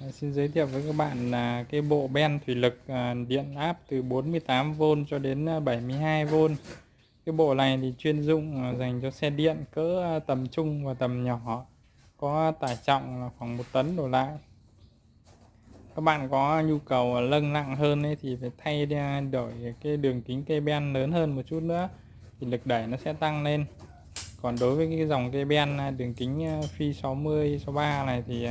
Dạ, xin giới thiệu với các bạn là cái bộ ben thủy lực à, điện áp từ 48V cho đến à, 72V. Cái bộ này thì chuyên dụng à, dành cho xe điện cỡ à, tầm trung và tầm nhỏ có tải trọng là khoảng 1 tấn đổ lại. Các bạn có nhu cầu lâng nặng hơn ấy thì phải thay à, đổi cái đường kính cây ben lớn hơn một chút nữa thì lực đẩy nó sẽ tăng lên. Còn đối với cái dòng cây ben đường kính phi 60 63 này thì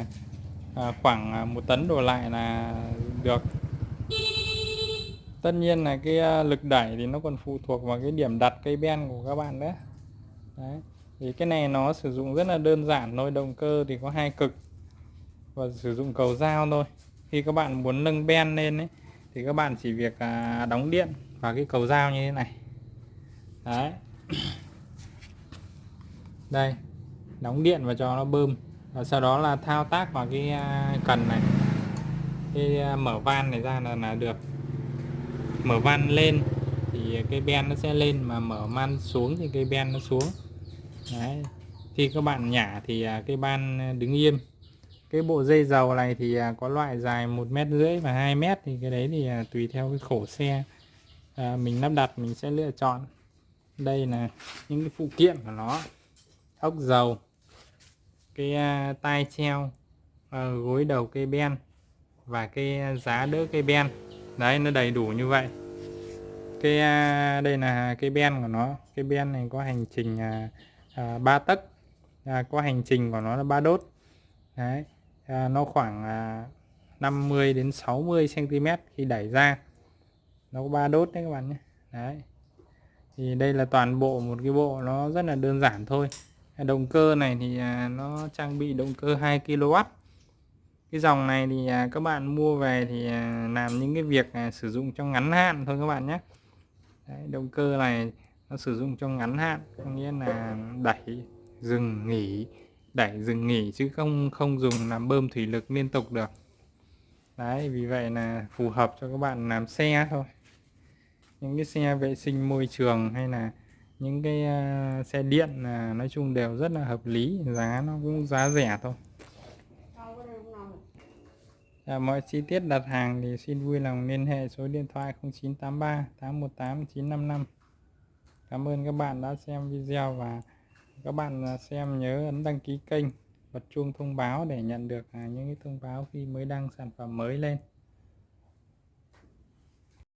à, khoảng à, một tấn đổ lại là được. Tất nhiên là cái à, lực đẩy thì nó còn phụ thuộc vào cái điểm đặt cây ben của các bạn đấy. Đấy. thì cái này nó sử dụng rất là đơn giản thôi động cơ thì có hai cực. Và sử dụng cầu dao thôi. Khi các bạn muốn nâng ben lên ấy thì các bạn chỉ việc à, đóng điện vào cái cầu dao như thế này. Đấy. Đây đóng điện và cho nó bơm và sau đó là thao tác vào cái à, cần này. Cái à, mở van này ra là là được. Mở van lên thì cây ben nó sẽ lên mà mở van xuống thì cây ben nó xuống. Đấy. khi các bạn nhả thì à, cái cây ban đứng im cái bộ dây dầu này thì có loại dài một mét rưỡi và 2 mét thì cái đấy thì tùy theo cái khổ xe. À, mình lắp đặt mình sẽ lựa chọn. Đây là những cái phụ kiện của nó. Ốc dầu cái à, tai treo gối đầu cây ben và cái à, giá đỡ cây ben. Đấy nó đầy đủ như vậy. Cái à, đây là cây ben của nó. Cây ben này có hành trình à, à 3 tấc. À, có hành trình của nó là ba đốt. Đấy à, nó khoảng à, 50 đến 60 cm khi đẩy ra. Nó có ba đốt đấy các bạn nhé. Đấy thì đây là toàn bộ một cái bộ nó rất là đơn giản thôi động cơ này thì à, nó trang bị động cơ 2 kW cái dòng này thì à, các bạn mua về thì à, làm những cái việc sử dụng trong ngắn hạn thôi các bạn nhé. Đấy, động cơ này nó sử dụng trong ngắn hạn có nghĩa là đẩy dừng nghỉ đẩy dừng nghỉ chứ không không dùng làm bơm thủy lực liên tục được. Đấy vì vậy là phù hợp cho các bạn làm xe thôi. Những cái xe vệ sinh môi trường hay là những cái uh, xe điện là nói chung đều rất là hợp lý giá nó cũng giá rẻ thôi. À, mọi chi tiết đặt hàng thì xin vui lòng liên hệ số điện thoại 0983 818 955 Cảm ơn các bạn đã xem video và các bạn à, xem nhớ ấn đăng ký kênh bật chuông thông báo để nhận được à, những cái thông báo khi mới đăng sản phẩm mới lên.